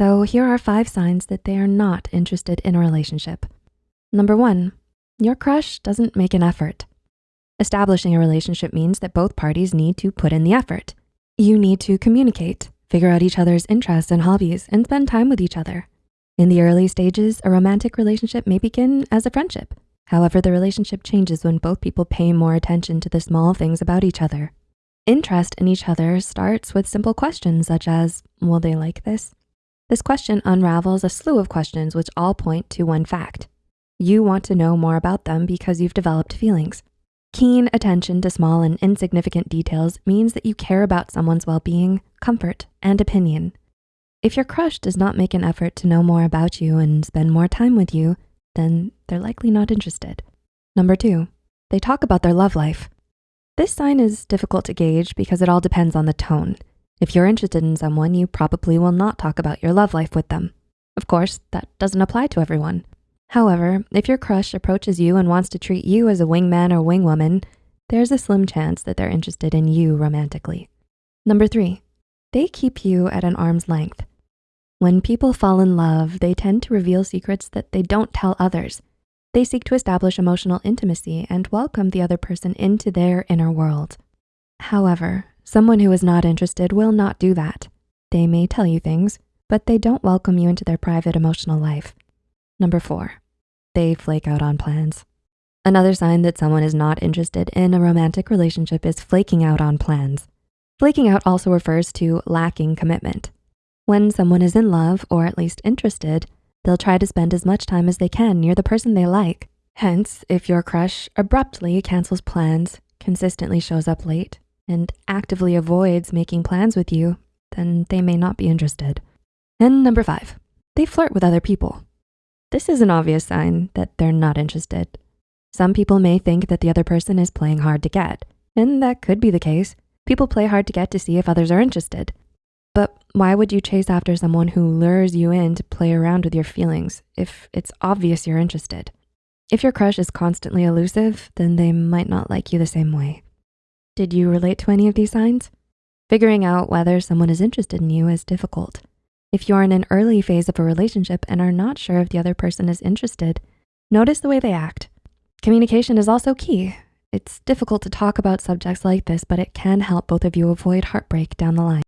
So here are five signs that they are not interested in a relationship. Number one, your crush doesn't make an effort. Establishing a relationship means that both parties need to put in the effort. You need to communicate, figure out each other's interests and hobbies, and spend time with each other. In the early stages, a romantic relationship may begin as a friendship. However, the relationship changes when both people pay more attention to the small things about each other. Interest in each other starts with simple questions such as, will they like this? This question unravels a slew of questions which all point to one fact. You want to know more about them because you've developed feelings. Keen attention to small and insignificant details means that you care about someone's well-being, comfort, and opinion. If your crush does not make an effort to know more about you and spend more time with you, then they're likely not interested. Number two, they talk about their love life. This sign is difficult to gauge because it all depends on the tone. If you're interested in someone, you probably will not talk about your love life with them. Of course, that doesn't apply to everyone. However, if your crush approaches you and wants to treat you as a wingman or wingwoman, there's a slim chance that they're interested in you romantically. Number three, they keep you at an arm's length. When people fall in love, they tend to reveal secrets that they don't tell others. They seek to establish emotional intimacy and welcome the other person into their inner world. However, someone who is not interested will not do that. They may tell you things, but they don't welcome you into their private emotional life. Number four, they flake out on plans. Another sign that someone is not interested in a romantic relationship is flaking out on plans. Flaking out also refers to lacking commitment. When someone is in love or at least interested, They'll try to spend as much time as they can near the person they like. Hence, if your crush abruptly cancels plans, consistently shows up late, and actively avoids making plans with you, then they may not be interested. And number five, they flirt with other people. This is an obvious sign that they're not interested. Some people may think that the other person is playing hard to get, and that could be the case. People play hard to get to see if others are interested. But why would you chase after someone who lures you in to play around with your feelings if it's obvious you're interested? If your crush is constantly elusive, then they might not like you the same way. Did you relate to any of these signs? Figuring out whether someone is interested in you is difficult. If you're in an early phase of a relationship and are not sure if the other person is interested, notice the way they act. Communication is also key. It's difficult to talk about subjects like this, but it can help both of you avoid heartbreak down the line.